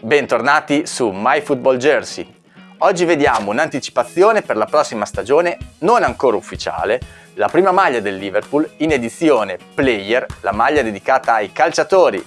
Bentornati su My Football Jersey. Oggi vediamo un'anticipazione per la prossima stagione non ancora ufficiale, la prima maglia del Liverpool in edizione Player, la maglia dedicata ai calciatori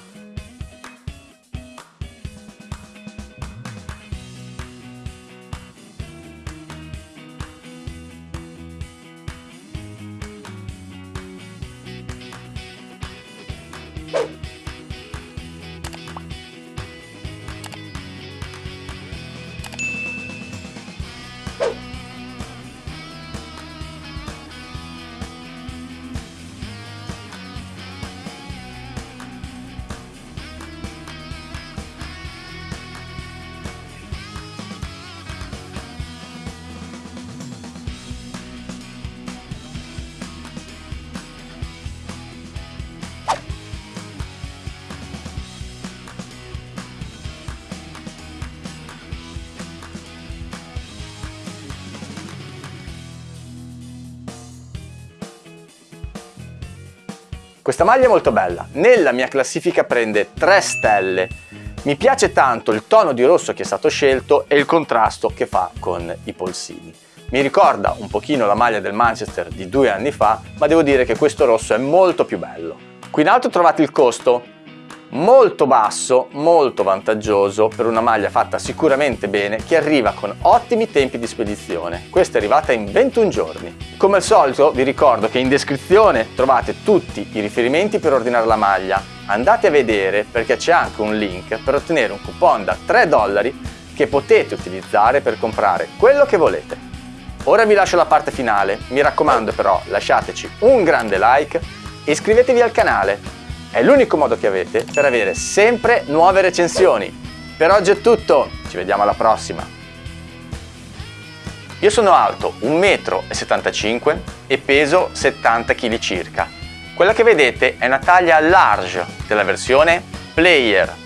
Questa maglia è molto bella, nella mia classifica prende 3 stelle. Mi piace tanto il tono di rosso che è stato scelto e il contrasto che fa con i polsini. Mi ricorda un pochino la maglia del Manchester di due anni fa, ma devo dire che questo rosso è molto più bello. Qui in alto trovate il costo, molto basso, molto vantaggioso per una maglia fatta sicuramente bene che arriva con ottimi tempi di spedizione. Questa è arrivata in 21 giorni. Come al solito vi ricordo che in descrizione trovate tutti i riferimenti per ordinare la maglia. Andate a vedere perché c'è anche un link per ottenere un coupon da 3 dollari che potete utilizzare per comprare quello che volete. Ora vi lascio la parte finale, mi raccomando però lasciateci un grande like e iscrivetevi al canale è l'unico modo che avete per avere sempre nuove recensioni. Per oggi è tutto, ci vediamo alla prossima. Io sono alto 1,75 m e peso 70 kg circa. Quella che vedete è una taglia large della versione Player